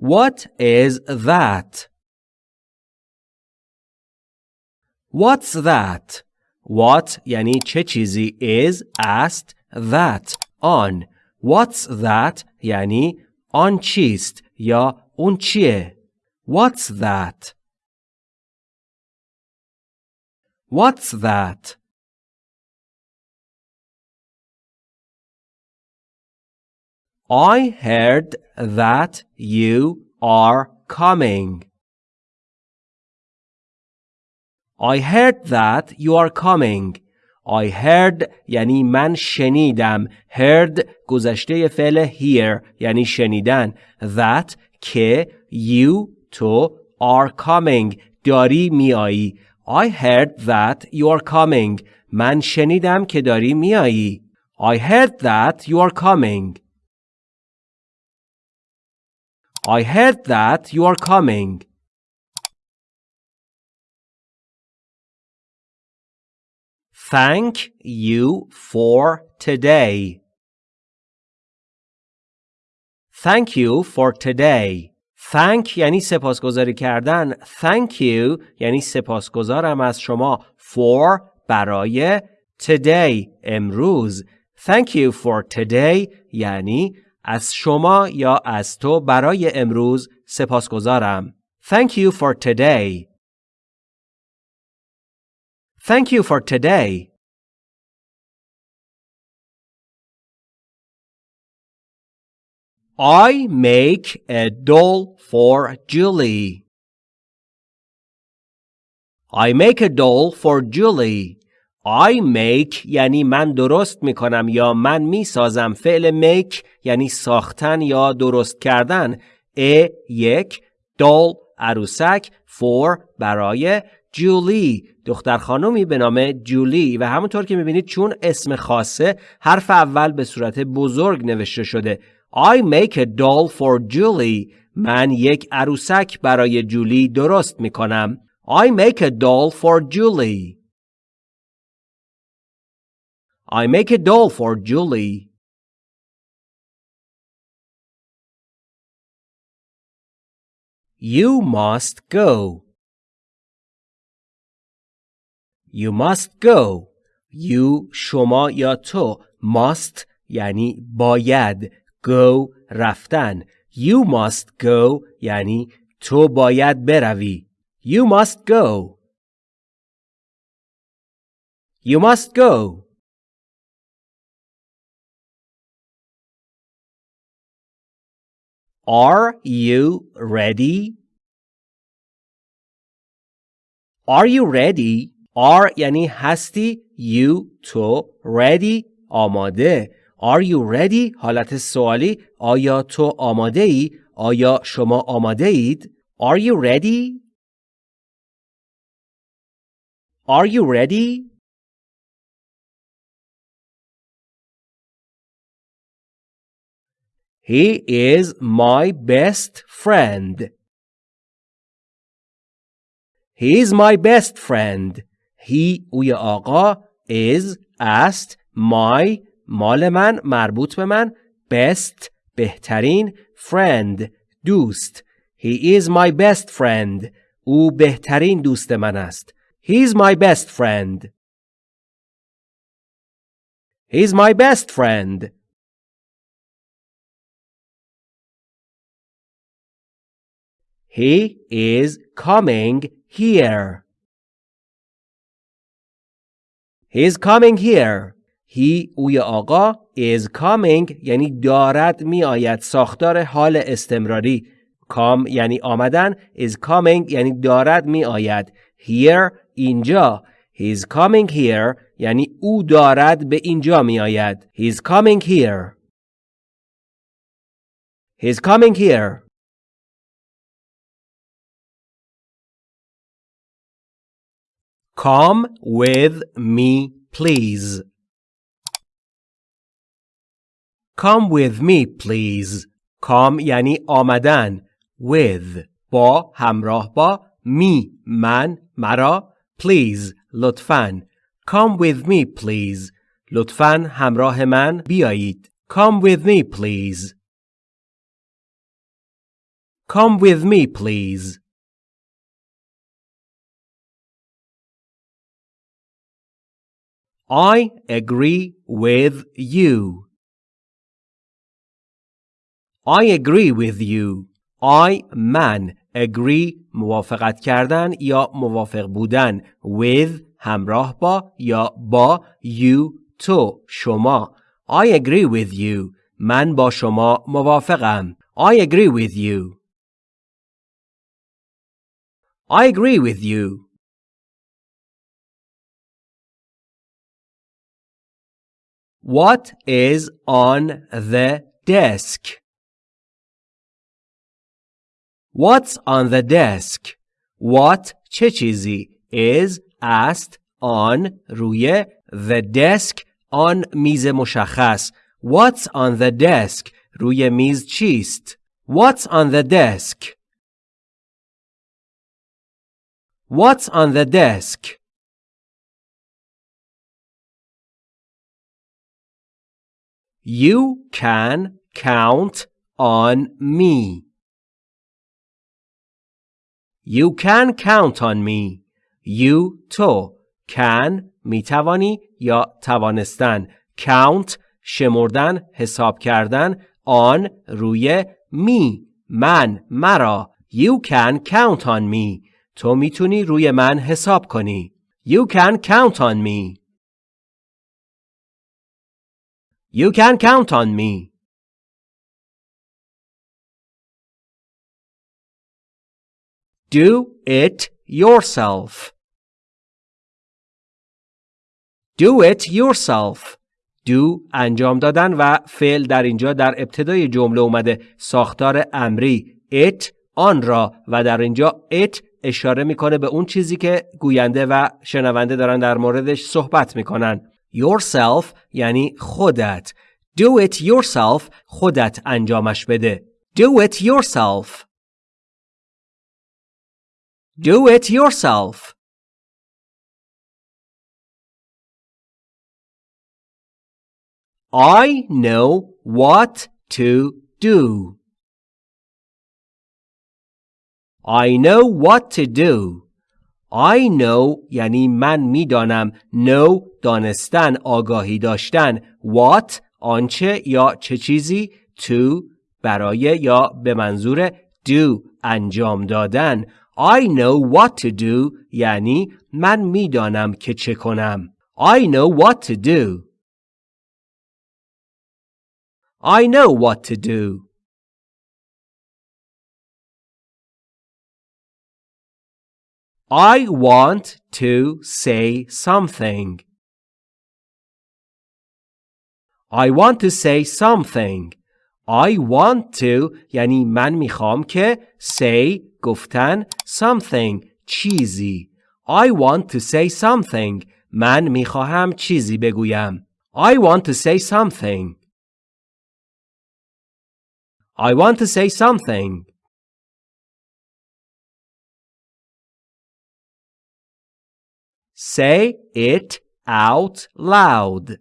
What is that? What's that? What یعنی چه چیزی is است that آن What's that یعنی آن چیست یا اون چیه What's that? What's that? I heard that you are coming. I heard that you are coming. I heard یعنی من شنیدم. heard گذشته فعل hear یعنی شنیدن. that که you تو are coming داری میایی. I heard that you are coming. من شنیدم که داری میایی. I heard that you are coming. I heard that you are coming. Thank you for today. Thank you for today. Thank یعنی سپاسگزاری کردن. Thank you یعنی سپاسگزارم از شما. For برای today امروز. Thank you for today یعنی از شما یا از تو برای امروز سپاسگزارم. Thank you for today. Thank you for today. I make a doll for Julie. I make a doll for Julie. I make یعنی من درست می کنم یا من می سازم فعل make یعنی ساختن یا درست کردن. ا یک. دول عروسک. For برای. جولی دختر خانومی به نام جولی و همونطور که می‌بینید چون اسم خاصه حرف اول به صورت بزرگ نوشته شده. I make a doll for Julie. من یک عروسک برای جولی درست می‌کنم. I make a doll for Julie. I make a doll for Julie. You must go. You must go. You شما یا تو must یعنی باید go رفتن You must go یعنی تو باید بروی You must go. You must go. Are you ready? Are you ready? Are یعنی هستی you تو ready آماده Are you ready حالت سوالی آیا تو آماده ای؟ آیا شما آماده اید؟ Are you ready? Are you ready? He is my best friend. He is my best friend. He اوی آقا is است my مال من مربوط به من best بهترین friend دوست He is my best friend او بهترین دوست من است He is my best friend He is my best friend He is coming here. He is coming here. He اوی آقا is coming یعنی دارد می آید ساختار حال استمراری. come یعنی آمدن is coming یعنی دارد می آید. here اینجا. He is coming here یعنی او دارد به اینجا می آید. He is coming here. He is coming here. Come with me, please. Come with me, please. Come یعنی آمدن. With با همراه با می من مرا please لطفاً Come with me please لطفاً همراه من بیایید Come with me please Come with me please. I agree with you. I agree with you. I من agree موافقت کردن یا موافق بودن with همراه با یا با you تو شما I agree with you من با شما موافقم I agree with you I agree with you What is on the desk? What's on the desk? What چه چیزی is است on روی the desk on میز مشخص What's on the desk روی میز چیست What's on the desk What's on the desk You can count on me. You can count on me. You تو can می توانی یا توانستن count شمردن حساب کردن on روی می من مرا You can count on me تو می‌تونی روی من حساب کنی You can count on me You can count on me. Do it yourself. Do it yourself. Do انجام دادن و فعل در اینجا در ابتدای جمله اومده ساختار امری it آن را و در اینجا it اشاره می‌کنه به اون چیزی که گوینده و شنونده دارن در موردش صحبت می‌کنن yourself یعنی خودت do it yourself خودت انجامش بده do it yourself do it yourself I know what to do. I know what to do. I know یعنی من می‌دانم know دانستن آگاهی داشتن. What آنچه یا چه چیزی؟ To برای یا به منظور do انجام دادن. I know what to do یعنی من می‌دانم که چه کنم. I know what to do. I know what to do. I want to say something. I want to say something. I want to یعنی من میخوام که say گفتن something چیزی. I want to say something. من میخواهم چیزی بگویم. I want to say something. I want to say something. Say it out loud.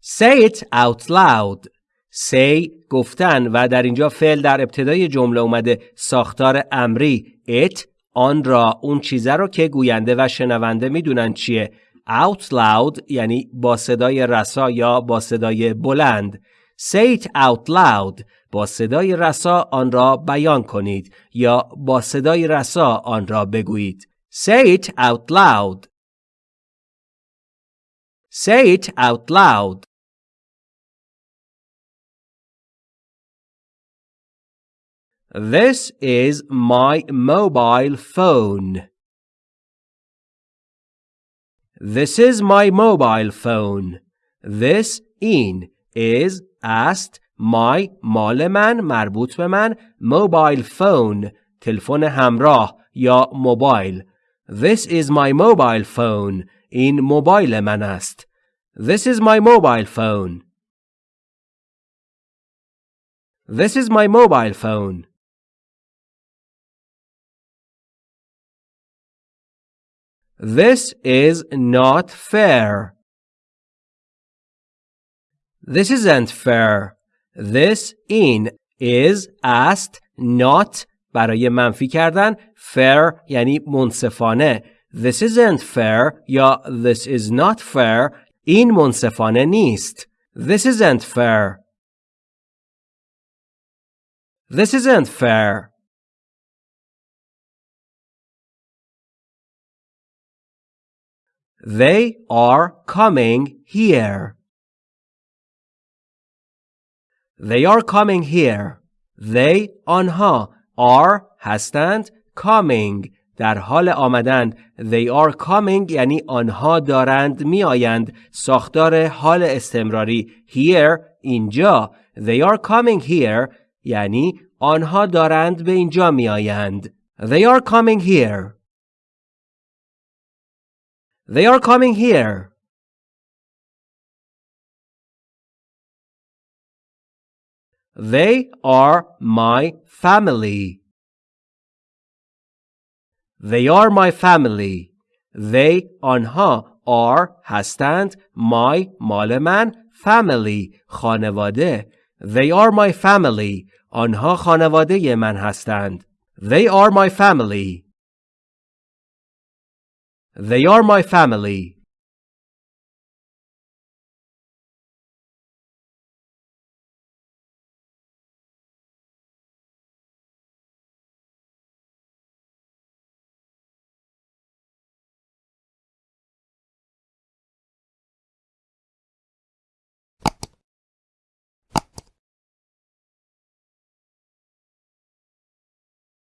Say it out loud. Say گفتن و در اینجا فعل در ابتدای جمله اومده. ساختار امری. It آن را اون چیزه رو که گوینده و شنونده می‌دونن چیه. Out loud یعنی با صدای رسا یا با صدای بلند. Say it out loud. با صدای رسا آن را بیان کنید یا با صدای رسا آن را بگویید. Say it out loud. Say it out loud. This is my mobile phone. This is my mobile phone. This in is است my مال من مربوط به من mobile phone تلفن همراه یا موبایل This is my mobile phone. این موبایل من است. This is my mobile phone. This is my mobile phone. This is not fair. This isn't fair. This in is است not برای منفی کردن fair یعنی منصفانه This isn't fair یا this is not fair این منصفانه نیست This isn't fair This isn't fair They are coming here. They are coming here. They آنها are هستند coming. در حال آمدن they are coming یعنی آنها دارند میآیند. ساختار حال استمراری here اینجا. they are coming here یعنی آنها دارند به اینجا میآیند. they are coming here. they are coming here. They are my family. They are my family. They آنها are هستند my مال من family خانواده They are my family. آنها خانواده من هستند. They are my family. They are my family.